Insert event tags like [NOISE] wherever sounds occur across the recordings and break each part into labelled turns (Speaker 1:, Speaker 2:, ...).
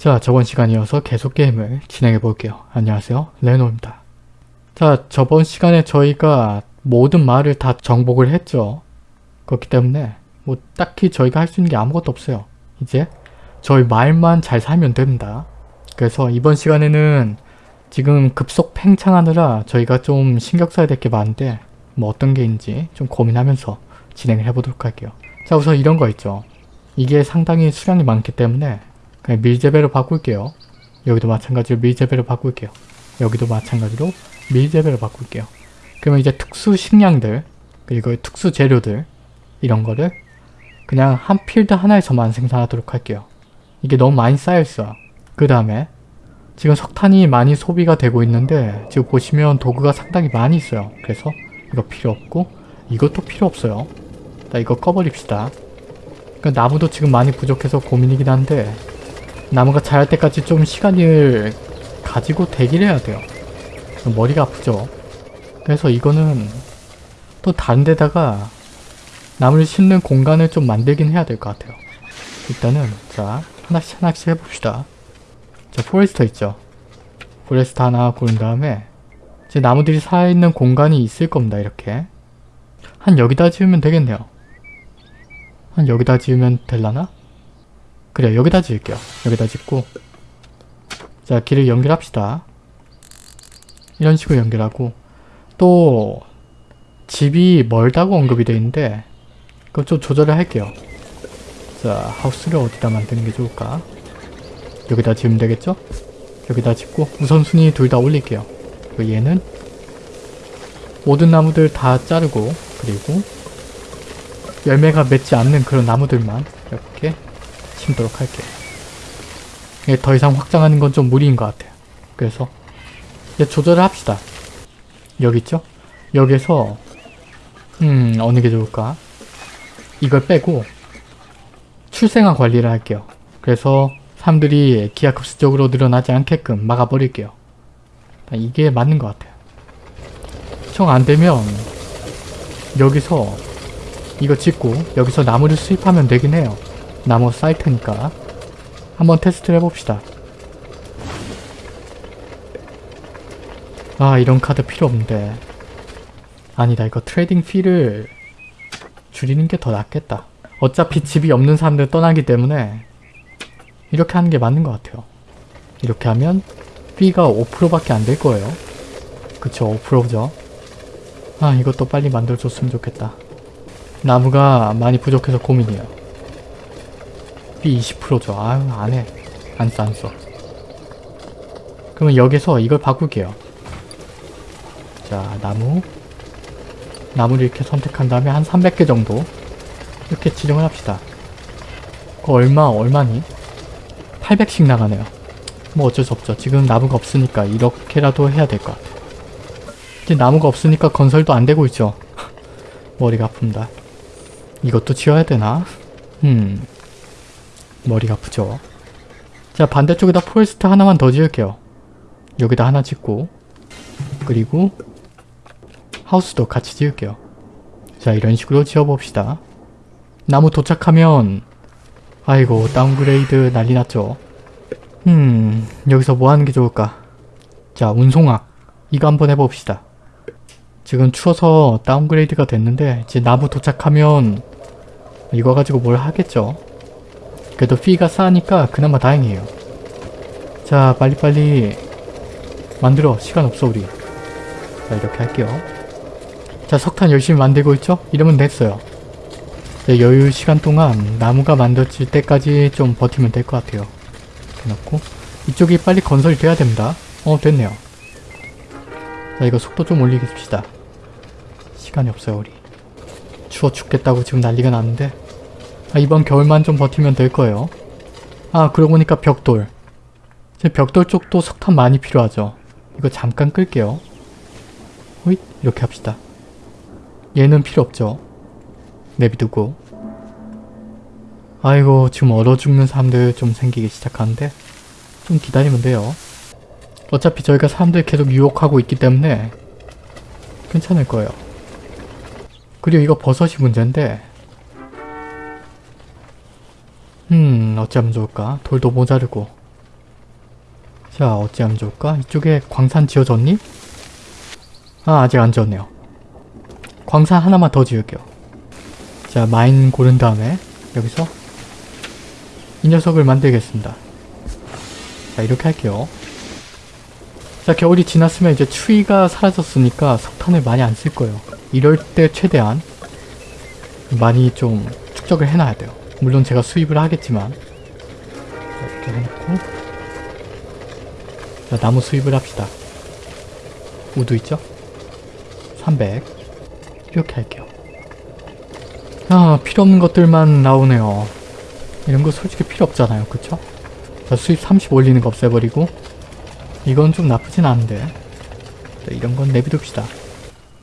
Speaker 1: 자 저번 시간 이어서 계속 게임을 진행해 볼게요. 안녕하세요 레노입니다. 자 저번 시간에 저희가 모든 마을을 다 정복을 했죠. 그렇기 때문에 뭐 딱히 저희가 할 수 있는 게 아무것도 없어요. 이제 저희 마을만 잘 살면 됩니다. 그래서 이번 시간에는 지금 급속 팽창하느라 저희가 좀 신경 써야 될 게 많은데 뭐 어떤 게 있는지 좀 고민하면서 진행을 해보도록 할게요. 자 우선 이런 거 있죠. 이게 상당히 수량이 많기 때문에 그냥 밀재배로 바꿀게요. 여기도 마찬가지로 밀재배로 바꿀게요. 여기도 마찬가지로 밀재배로 바꿀게요. 그러면 이제 특수 식량들 그리고 특수 재료들 이런 거를 그냥 한 필드 하나에서만 생산하도록 할게요. 이게 너무 많이 쌓여있어. 그 다음에 지금 석탄이 많이 소비가 되고 있는데 지금 보시면 도구가 상당히 많이 있어요. 그래서 이거 필요 없고 이것도 필요 없어요. 자 이거 꺼버립시다. 그러니까 나무도 지금 많이 부족해서 고민이긴 한데 나무가 자랄 때까지 좀 시간을 가지고 대기를 해야 돼요. 머리가 아프죠. 그래서 이거는 또 다른 데다가 나무를 심는 공간을 좀 만들긴 해야 될 것 같아요. 일단은 자 하나씩 하나씩 해봅시다. 자 포레스터 있죠. 포레스터 하나 고른 다음에 이제 나무들이 살아있는 공간이 있을 겁니다. 이렇게 한 여기다 지으면 되겠네요. 한 여기다 지으면 될라나? 그래 여기다 지을게요. 여기다 짓고 자 길을 연결합시다. 이런 식으로 연결하고 또 집이 멀다고 언급이 되어 있는데 그럼 좀 조절을 할게요. 자 하우스를 어디다 만드는 게 좋을까? 여기다 지으면 되겠죠? 여기다 짓고 우선순위 둘 다 올릴게요. 얘는 모든 나무들 다 자르고 그리고 열매가 맺지 않는 그런 나무들만 이렇게 심도록 할게요. 이게 더 이상 확장하는 건 좀 무리인 것 같아요. 그래서 이제 조절을 합시다. 여기 있죠? 여기에서 음 어느 게 좋을까? 이걸 빼고 출생아 관리를 할게요. 그래서 사람들이 기하급수적으로 늘어나지 않게끔 막아버릴게요. 이게 맞는 것 같아요. 정 안되면 여기서 이거 짓고 여기서 나무를 수입하면 되긴 해요. 나무 사이트니까 한번 테스트를 해봅시다. 아 이런 카드 필요 없는데 아니다 이거 trading fee를 줄이는 게 더 낫겠다. 어차피 집이 없는 사람들 떠나기 때문에 이렇게 하는 게 맞는 것 같아요. 이렇게 하면 fee가 5%밖에 안 될 거예요. 그쵸 5%죠. 아 이것도 빨리 만들어줬으면 좋겠다. 나무가 많이 부족해서 고민이에요. fee 20%죠. 아유 안해. 안 써 안 써. 그러면 여기서 이걸 바꿀게요. 자 나무 나무를 이렇게 선택한 다음에 한 300개 정도 이렇게 지정을 합시다. 그 얼마 얼마니? 800씩 나가네요. 뭐 어쩔 수 없죠. 지금 나무가 없으니까 이렇게라도 해야 될 것 같아요. 이제 나무가 없으니까 건설도 안 되고 있죠. [LAUGHS] 머리가 아픕니다. 이것도 지어야 되나? 음... 머리가 아프죠. 자 반대쪽에다 forest 하나만 더 지을게요. 여기다 하나 짓고 그리고 house도 같이 지을게요. 자 이런 식으로 지어봅시다. 나무 도착하면 아이고 downgrade 난리 났죠. 음 여기서 뭐 하는 게 좋을까? 자 운송학 이거 한번 해봅시다. 지금 추워서 downgrade가 됐는데 이제 나무 도착하면 이거 가지고 뭘 하겠죠. 그래도 피가 싸니까 그나마 다행이에요. 자 빨리빨리 만들어 시간 없어 우리. 자 이렇게 할게요. 자 석탄 열심히 만들고 있죠? 이러면 됐어요. 여유 시간 동안 나무가 만들어질 때까지 좀 버티면 될 것 같아요. 이렇게 놓고 이쪽이 빨리 건설이 돼야 됩니다. 어 됐네요. 자 이거 속도 좀 올리겠습시다. 시간이 없어요 우리. 추워 죽겠다고 지금 난리가 났는데 아, 이번 겨울만 좀 버티면 될 거예요. 아 그러고 보니까 벽돌. 제 벽돌 쪽도 석탄 많이 필요하죠. 이거 잠깐 끌게요. 호잇 이렇게 합시다. 얘는 필요 없죠. 내비두고 아이고 지금 얼어 죽는 사람들 좀 생기기 시작하는데 좀 기다리면 돼요. 어차피 저희가 사람들 계속 유혹하고 있기 때문에 괜찮을 거예요. 그리고 이거 버섯이 문제인데 음 어찌하면 좋을까? 돌도 모자르고 자 어찌하면 좋을까? 이쪽에 광산 지어졌니? 아 아직 안 지었네요. 광산 하나만 더 지을게요. 자 마인 고른 다음에 여기서 이 녀석을 만들겠습니다. 자 이렇게 할게요. 자 겨울이 지났으면 이제 추위가 사라졌으니까 석탄을 많이 안 쓸 거예요. 이럴 때 최대한 많이 좀 축적을 해놔야 돼요. 물론 제가 수입을 하겠지만 자, 이렇게 해놓고 자 나무 수입을 합시다. 우드 있죠? 300 이렇게 할게요. 아 필요 없는 것들만 나오네요. 이런 거 솔직히 필요 없잖아요. 그쵸? 자 수입 30 올리는 거 없애버리고 이건 좀 나쁘진 않은데 자, 이런 건 내비둡시다.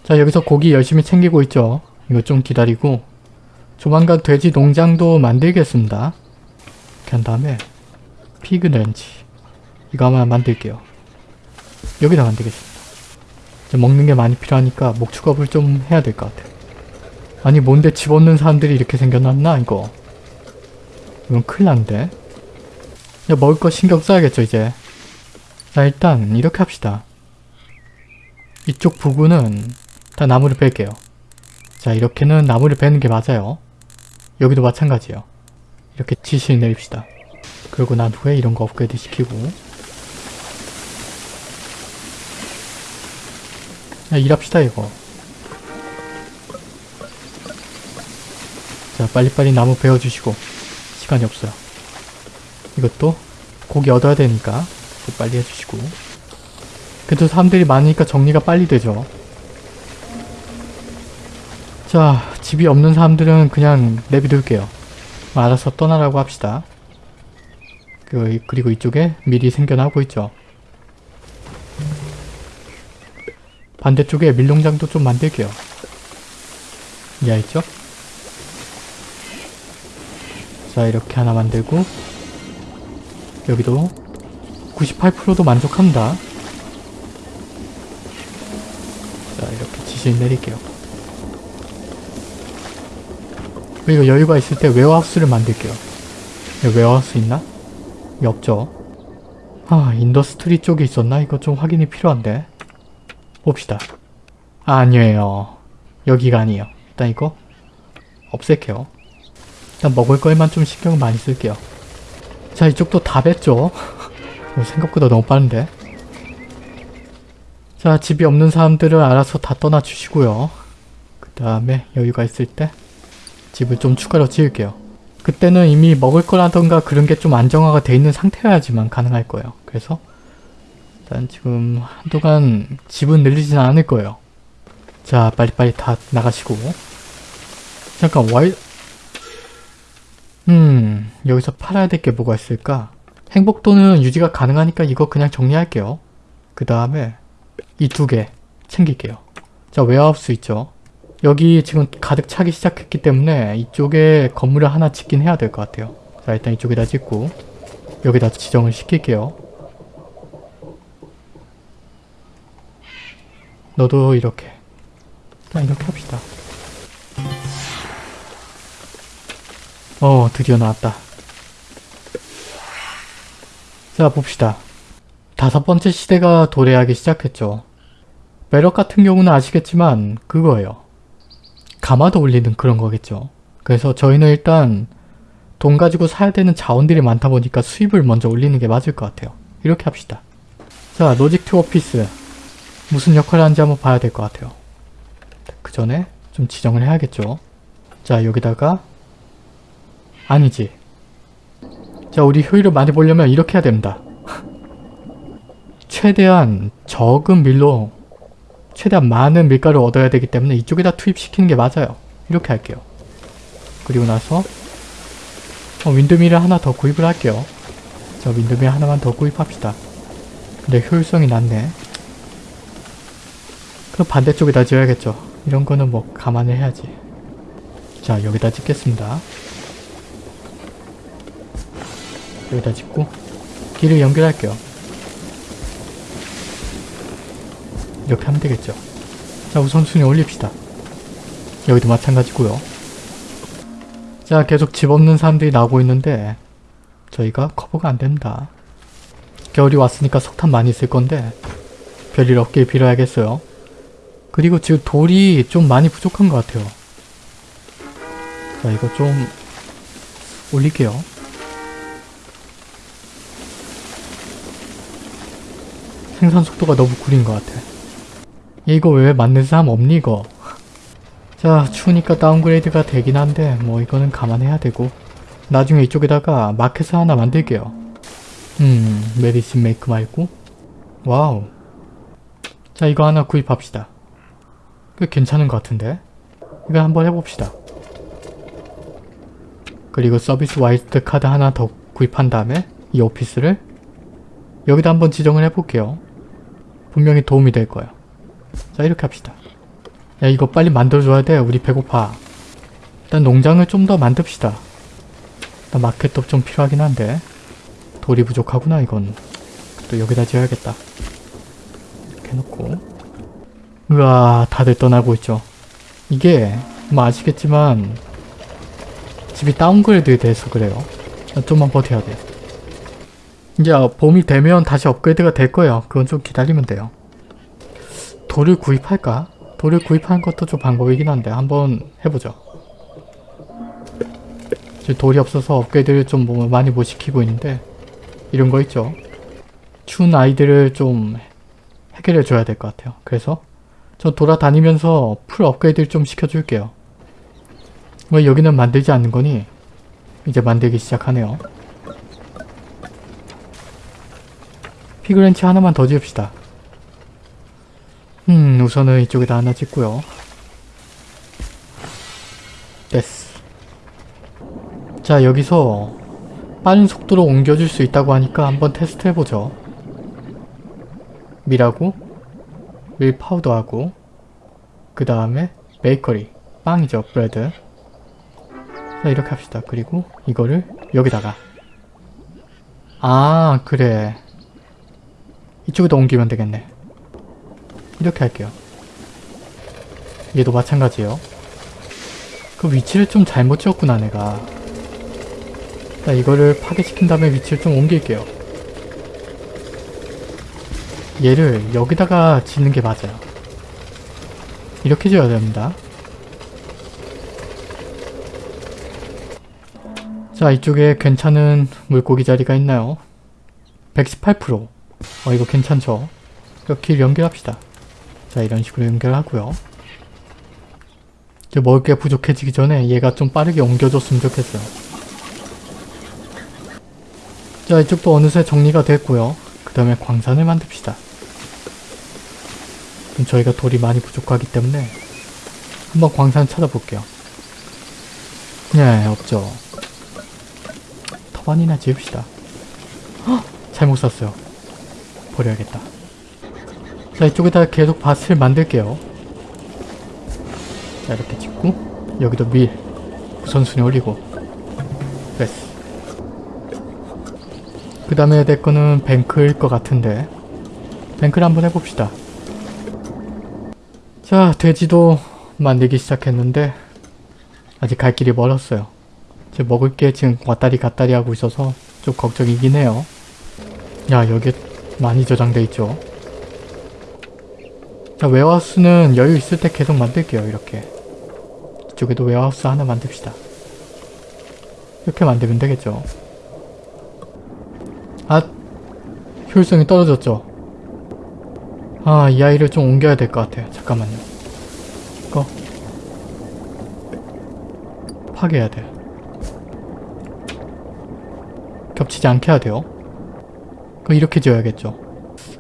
Speaker 1: 자 여기서 고기 열심히 챙기고 있죠. 이거 좀 기다리고 조만간 돼지 농장도 만들겠습니다. 한 다음에 피그 렌치 이거 아마 만들게요. 여기다 만들겠습니다. 먹는 게 많이 필요하니까 목축업을 좀 해야 될 것 같아요. 아니 뭔데 집 없는 사람들이 이렇게 생겨났나 이거. 이건 큰일 난데. 야 먹을 거 신경 써야겠죠 이제. 자 일단 이렇게 합시다. 이쪽 부분은 다 나무를 뺄게요. 자 이렇게는 나무를 빼는 게 맞아요. 여기도 마찬가지예요. 이렇게 지시를 내립시다. 그러고 난 후에 이런 거 업그레이드 시키고 야 일합시다 이거. 자 빨리빨리 나무 베어주시고 시간이 없어요. 이것도 고기 얻어야 되니까 빨리 해주시고 그래도 사람들이 많으니까 정리가 빨리 되죠. 자 집이 없는 사람들은 그냥 내비둘게요. 알아서 떠나라고 합시다. 그, 그리고 이쪽에 미리 생겨나고 있죠. 반대쪽에 밀농장도 좀 만들게요. 이해했죠? 자 이렇게 하나 만들고 여기도 98%도 만족합니다. 자 이렇게 지시를 내릴게요. 그리고 여유가 있을 때 warehouse를 만들게요. warehouse 있나? 없죠. 아 industry 쪽에 있었나? 이거 좀 확인이 필요한데. 봅시다. 아, 아니에요. 여기가 아니에요. 일단 이거 없앨게요. 일단 먹을 거에만 좀 신경을 많이 쓸게요. 자 이쪽도 다 뺐죠. [LAUGHS] 생각보다 너무 빠른데. 자 집이 없는 사람들은 알아서 다 떠나 주시고요. 그 다음에 여유가 있을 때 집을 좀 추가로 지을게요. 그때는 이미 먹을 거라던가 그런 게 좀 안정화가 돼 있는 상태여야지만 가능할 거예요. 그래서 일단 지금 한동안 집은 늘리진 않을 거예요. 자 빨리빨리 다 나가시고 잠깐 와이 음 여기서 팔아야 될 게 뭐가 있을까? 행복도는 유지가 가능하니까 이거 그냥 정리할게요. 그 다음에 이 두 개 챙길게요. 자 warehouse 있죠? 여기 지금 가득 차기 시작했기 때문에 이쪽에 건물을 하나 짓긴 해야 될 것 같아요. 자 일단 이쪽에다 짓고 여기다 지정을 시킬게요. 너도 이렇게 일단 이렇게 합시다. 어 드디어 나왔다. 자 봅시다. 다섯 번째 시대가 도래하기 시작했죠. 매력 같은 경우는 아시겠지만 그거예요. 가마도 올리는 그런 거겠죠. 그래서 저희는 일단 돈 가지고 사야 되는 자원들이 많다 보니까 수입을 먼저 올리는 게 맞을 것 같아요. 이렇게 합시다. 자 logistics office 무슨 역할을 하는지 한번 봐야 될 것 같아요. 그 전에 좀 지정을 해야겠죠. 자 여기다가 아니지. 자 우리 효율을 많이 보려면 이렇게 해야 됩니다. [LAUGHS] 최대한 적은 밀로 최대한 많은 밀가루를 얻어야 되기 때문에 이쪽에다 투입시키는 게 맞아요. 이렇게 할게요. 그리고 나서 어, 윈드밀을 하나 더 구입을 할게요. 자 윈드밀 하나만 더 구입합시다. 근데 효율성이 낮네. 그럼 반대쪽에다 지어야겠죠. 이런 거는 뭐 감안을 해야지. 자 여기다 짓겠습니다. 여기다 짓고 길을 연결할게요. 이렇게 하면 되겠죠. 자 우선순위 올립시다. 여기도 마찬가지고요. 자 계속 집 없는 사람들이 나오고 있는데 저희가 커버가 안됩니다. 겨울이 왔으니까 석탄 많이 쓸 건데 별일 없길 빌어야겠어요. 그리고 지금 돌이 좀 많이 부족한 것 같아요. 자 이거 좀 올릴게요. 생산 속도가 너무 구린 것 같아. 얘 이거 왜 만든 사람 없니 이거? 자 추우니까 downgrade가 되긴 한데 뭐 이거는 감안해야 되고 나중에 이쪽에다가 마켓을 하나 만들게요. 음 medicine maker 말고 와우 자 이거 하나 구입합시다. 꽤 괜찮은 것 같은데 이거 한번 해봅시다. 그리고 service wild card 하나 더 구입한 다음에 이 오피스를 여기다 한번 지정을 해볼게요. 분명히 도움이 될 거예요. 자 이렇게 합시다. 야 이거 빨리 만들어줘야 돼. 우리 배고파. 일단 농장을 좀 더 만듭시다. 일단 마켓도 좀 필요하긴 한데 돌이 부족하구나 이건. 또 여기다 지어야겠다. 이렇게 해놓고 우와 다들 떠나고 있죠. 이게 뭐 아시겠지만 집이 downgrade 돼서 그래요. 좀만 버텨야 돼요. 이제 봄이 되면 다시 업그레이드가 될 거예요. 그건 좀 기다리면 돼요. 돌을 구입할까? 돌을 구입하는 것도 좀 방법이긴 한데 한번 해보죠. 지금 돌이 없어서 업그레이드를 좀뭐 많이 못 시키고 있는데 이런 거 있죠. 추운 아이들을 좀 해결해 줘야 될 것 같아요. 그래서 저 돌아다니면서 풀 업그레이드를 좀 시켜줄게요. 왜 여기는 만들지 않는 거니? 이제 만들기 시작하네요. pig ranch 하나만 더 지읍시다. 음 우선은 이쪽에다 하나 짓고요. 됐어. 자 여기서 빠른 속도로 옮겨줄 수 있다고 하니까 한번 테스트 해보죠. 밀하고 밀 파우더하고 그 다음에 베이커리 빵이죠 bread 자 이렇게 합시다. 그리고 이거를 여기다가 아 그래 이쪽에도 옮기면 되겠네. 이렇게 할게요. 얘도 마찬가지예요. 그 위치를 좀 잘못 지었구나 내가. 자 이거를 파괴시킨 다음에 위치를 좀 옮길게요. 얘를 여기다가 짓는 게 맞아요. 이렇게 지어야 됩니다. 자 이쪽에 괜찮은 물고기 자리가 있나요? 118%어 이거 괜찮죠? 길 연결합시다. 자 이런 식으로 연결하고요. 이제 먹을 게 부족해지기 전에 얘가 좀 빠르게 옮겨줬으면 좋겠어요. 자 이쪽도 어느새 정리가 됐고요. 그 다음에 광산을 만듭시다. 좀 저희가 돌이 많이 부족하기 때문에 한번 광산 찾아볼게요. 네 없죠. 터반이나 지읍시다. 헉! 잘못 샀어요. 버려야겠다. 자 이쪽에다 계속 밭을 만들게요. 자 이렇게 짓고 여기도 밀 우선순위 올리고 됐어. 그 다음에 될 거는 뱅크일 것 같은데 뱅크를 한번 해봅시다. 자 돼지도 만들기 시작했는데 아직 갈 길이 멀었어요. 제 먹을 게 지금 왔다리 갔다리 하고 있어서 좀 걱정이긴 해요. 야 여기 많이 저장돼 있죠. 자 warehouse는 여유 있을 때 계속 만들게요 이렇게. 이쪽에도 warehouse 하나 만듭시다. 이렇게 만들면 되겠죠. 아 효율성이 떨어졌죠. 아 이 아이를 좀 옮겨야 될 것 같아요. 잠깐만요. 이거 파괴해야 돼. 겹치지 않게 해야 돼요. 그럼 이렇게 지어야겠죠.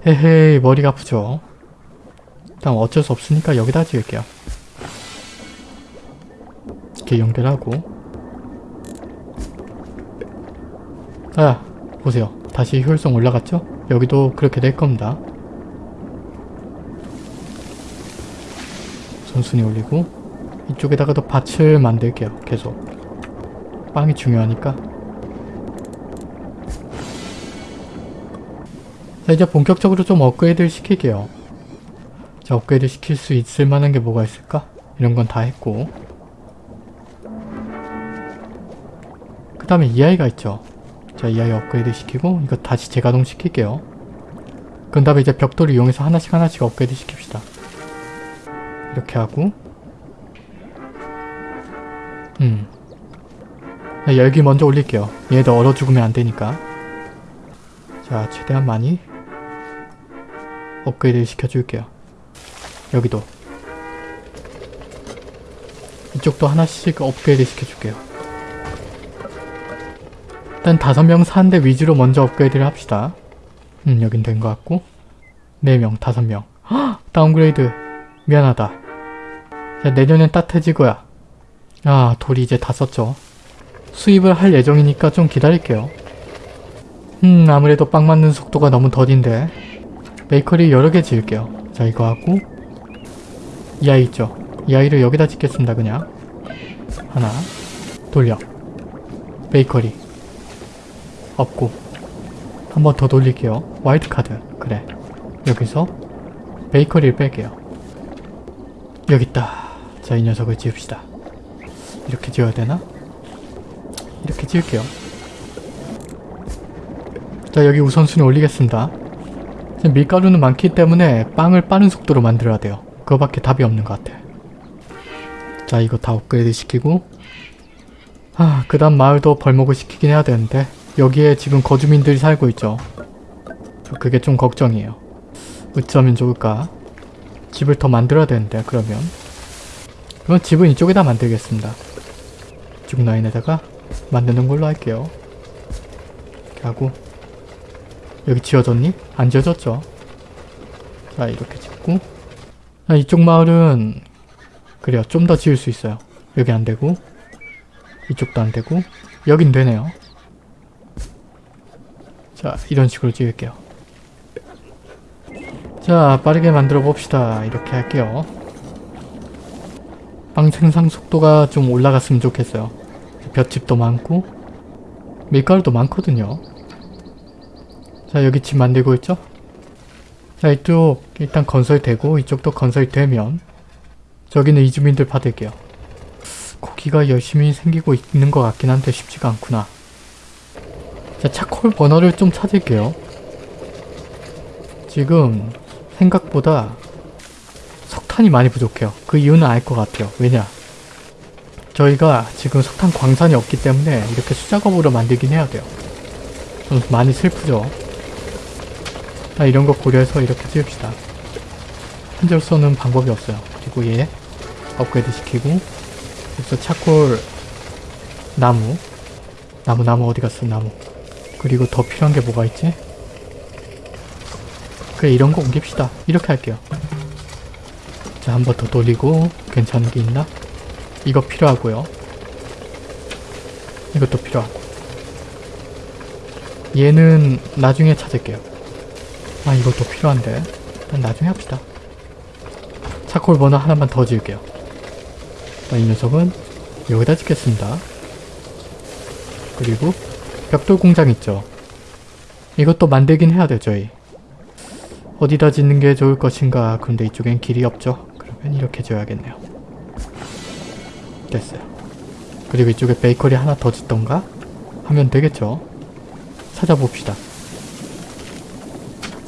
Speaker 1: 헤헤이 머리가 아프죠. 일단 어쩔 수 없으니까 여기다 지을게요. 이렇게 연결하고 아 보세요. 다시 효율성 올라갔죠? 여기도 그렇게 될 겁니다. 선순위 올리고 이쪽에다가도 밭을 만들게요. 계속 빵이 중요하니까 자 이제 본격적으로 좀 업그레이드를 시킬게요. 자 업그레이드 시킬 수 있을 만한 게 뭐가 있을까? 이런 건 다 했고 그 다음에 이 아이가 있죠. 자, 이 아이 업그레이드 시키고 이거 다시 재가동 시킬게요. 그 다음에 이제 벽돌을 이용해서 하나씩 하나씩 업그레이드 시킵시다. 이렇게 하고 음 자, 열기 먼저 올릴게요. 얘도 얼어 죽으면 안 되니까. 자, 최대한 많이 업그레이드 시켜줄게요. 여기도 이쪽도 하나씩 업그레이드 시켜줄게요. 일단 다섯 명 사는데 위주로 먼저 업그레이드를 합시다. 음, 여긴 된 것 같고. 네 명, 다섯 명. 헉! downgrade. 미안하다. 자, 내년엔 따뜻해질 거야. 아, 돌이 이제 다 썼죠. 수입을 할 예정이니까 좀 기다릴게요. 음, 아무래도 빵 만드는 속도가 너무 더딘데. 베이커리 여러 개 지을게요. 자, 이거 하고. 이 아이 있죠? 이 아이를 여기다 짓겠습니다, 그냥. 하나. 돌려. 베이커리. 없고. 한 번 더 돌릴게요. wild card. 그래. 여기서 베이커리를 뺄게요. 여기 있다. 자, 이 녀석을 지읍시다. 이렇게 지어야 되나? 이렇게 지을게요. 자, 여기 우선순위 올리겠습니다. 밀가루는 많기 때문에 빵을 빠른 속도로 만들어야 돼요. 그거밖에 답이 없는 것 같아. 자, 이거 다 업그레이드 시키고 아, 그 다음 마을도 벌목을 시키긴 해야 되는데 여기에 지금 거주민들이 살고 있죠. 그게 좀 걱정이에요. 어쩌면 좋을까? 집을 더 만들어야 되는데 그러면 그럼 집은 이쪽에다 만들겠습니다. 이쪽 라인에다가 만드는 걸로 할게요. 이렇게 하고 여기 지어졌니? 안 지어졌죠? 자 이렇게 짓고 자, 이쪽 마을은 그래요 좀 더 지을 수 있어요. 여기 안 되고 이쪽도 안 되고 여긴 되네요. 자 이런 식으로 지을게요. 자 빠르게 만들어 봅시다. 이렇게 할게요. 빵 생산 속도가 좀 올라갔으면 좋겠어요. 볏집도 많고 밀가루도 많거든요. 자 여기 집 만들고 있죠? 자 이쪽 일단 건설되고 이쪽도 건설되면 저기는 이주민들 받을게요. 고기가 열심히 생기고 있는 것 같긴 한데 쉽지가 않구나. 자 차콜 버너를 좀 찾을게요. 지금 생각보다 석탄이 많이 부족해요. 그 이유는 알 것 같아요. 왜냐? 저희가 지금 석탄 광산이 없기 때문에 이렇게 수작업으로 만들긴 해야 돼요. 좀 많이 슬프죠? 자, 이런 거 고려해서 이렇게 지읍시다. 현재로서는 방법이 없어요. 그리고 얘 업그레이드 시키고 여기서 차콜 나무 나무 나무 어디 갔어 나무 그리고 더 필요한 게 뭐가 있지? 그래 이런 거 옮깁시다. 이렇게 할게요. 자, 한 번 더 돌리고 괜찮은 게 있나? 이거 필요하고요. 이것도 필요하고. 얘는 나중에 찾을게요. 아, 이것도 필요한데. 일단 나중에 합시다. 차콜 버너 하나만 더 지을게요. 자, 이 녀석은 여기다 짓겠습니다. 그리고 벽돌 공장 있죠. 이것도 만들긴 해야 돼요, 저희. 어디다 짓는 게 좋을 것인가. 그런데 이쪽엔 길이 없죠. 그러면 이렇게 지어야겠네요. 됐어요. 그리고 이쪽에 베이커리 하나 더 짓던가? 하면 되겠죠? 찾아봅시다.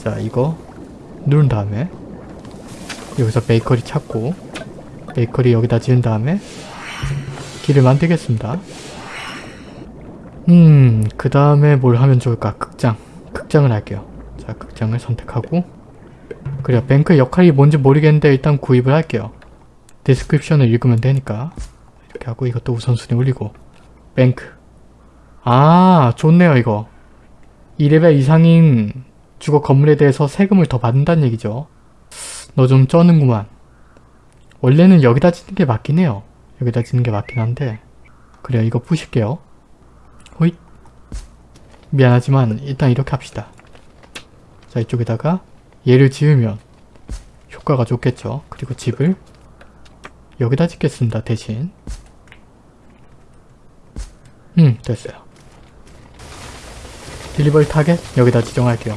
Speaker 1: 자, 이거 누른 다음에 여기서 베이커리 찾고 베이커리 여기다 지은 다음에 길을 만들겠습니다. 음, 그 다음에 뭘 하면 좋을까? 극장. 극장을 할게요. 자, 극장을 선택하고 그래요. bank 역할이 뭔지 모르겠는데 일단 구입을 할게요. description을 읽으면 되니까 이렇게 하고 이것도 우선순위 올리고 bank 아 좋네요 이거 2레벨 이상인 주거 건물에 대해서 세금을 더 받는다는 얘기죠. 너 좀 쩌는구만. 원래는 여기다 짓는 게 맞긴 해요. 여기다 짓는 게 맞긴 한데 그래요 이거 부술게요. 호잇 미안하지만 일단 이렇게 합시다. 자 이쪽에다가 얘를 지으면 효과가 좋겠죠. 그리고 집을 여기다 짓겠습니다. 대신 음 됐어요. delivery target 여기다 지정할게요.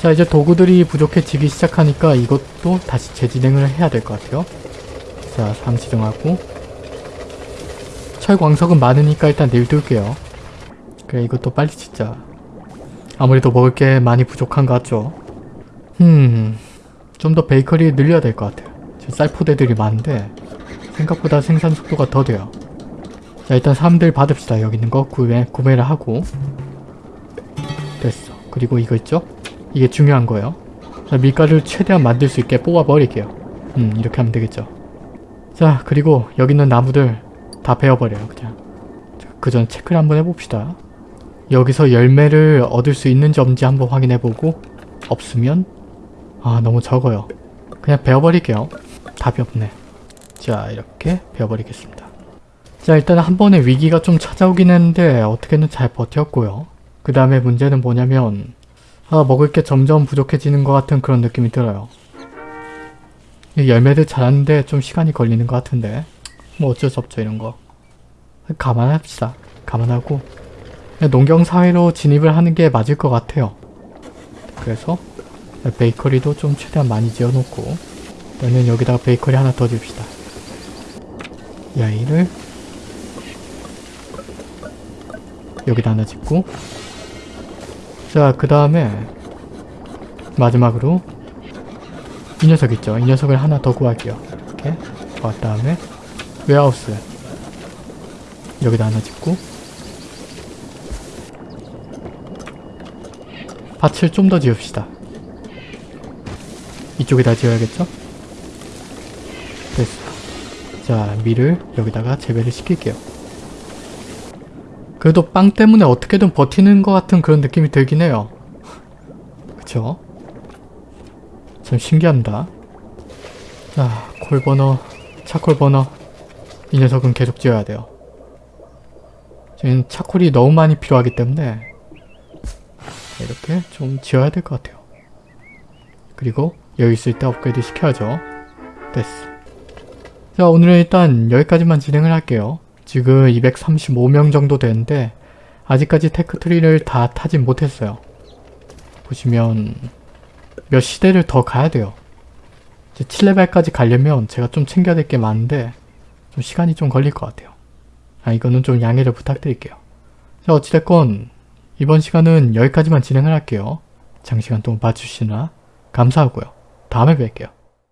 Speaker 1: 자 이제 도구들이 부족해지기 시작하니까 이것도 다시 재진행을 해야 될 것 같아요. 자, 3 지정하고 철광석은 많으니까 일단 내일 둘게요. 그래 이것도 빨리 짓자. 아무래도 먹을 게 많이 부족한 것 같죠? 음... 좀 더 베이커리 늘려야 될 것 같아요. 지금 쌀포대들이 많은데 생각보다 생산 속도가 더 돼요. 자 일단 사람들 받읍시다. 여기 있는 거 구매, 구매를 하고 됐어. 그리고 이거 있죠? 이게 중요한 거예요. 자 밀가루를 최대한 만들 수 있게 뽑아버릴게요. 음 이렇게 하면 되겠죠. 자 그리고 여기 있는 나무들 다 베어버려요 그냥. 그 전 체크를 한번 해봅시다. 여기서 열매를 얻을 수 있는지 없는지 한번 확인해보고 없으면 아 너무 적어요. 그냥 베어버릴게요. 답이 없네. 자 이렇게 베어버리겠습니다. 자 일단 한 번에 위기가 좀 찾아오긴 했는데 어떻게든 잘 버텼고요. 그 다음에 문제는 뭐냐면 아 먹을 게 점점 부족해지는 것 같은 그런 느낌이 들어요. 이 열매들 자랐는데 좀 시간이 걸리는 것 같은데 뭐 어쩔 수 없죠 이런 거. 감안합시다. 감안하고 농경사회로 진입을 하는 게 맞을 것 같아요. 그래서 베이커리도 좀 최대한 많이 지어놓고 일단은 여기다가 베이커리 하나 더 줍시다. 이 아이를 여기다 하나 짓고 자 그 다음에 마지막으로 이 녀석 있죠? 이 녀석을 하나 더 구할게요. 이렇게 구한 다음에 웨하우스 여기다 하나 짓고 밭을 좀 더 지읍시다. 이쪽에다 지어야겠죠? 됐어. 자, 밀을 여기다가 재배를 시킬게요. 그래도 빵 때문에 어떻게든 버티는 것 같은 그런 느낌이 들긴 해요. 그쵸? 참 신기합니다. 자, 콜버너, 차콜버너. 이 녀석은 계속 지어야 돼요. 지금 차콜이 너무 많이 필요하기 때문에 이렇게 좀 지어야 될 것 같아요. 그리고 여기 있을 때 업그레이드 시켜야죠. 됐어. 자 오늘은 일단 여기까지만 진행을 할게요. 지금 235명 정도 되는데 아직까지 테크트리를 다 타진 못했어요. 보시면 몇 시대를 더 가야 돼요. 이제 7레벨까지 가려면 제가 좀 챙겨야 될 게 많은데 좀 시간이 좀 걸릴 것 같아요. 아 이거는 좀 양해를 부탁드릴게요. 자 어찌됐건 이번 시간은 여기까지만 진행을 할게요. 장시간 동안 봐주시느라 감사하고요. 다음에 뵐게요.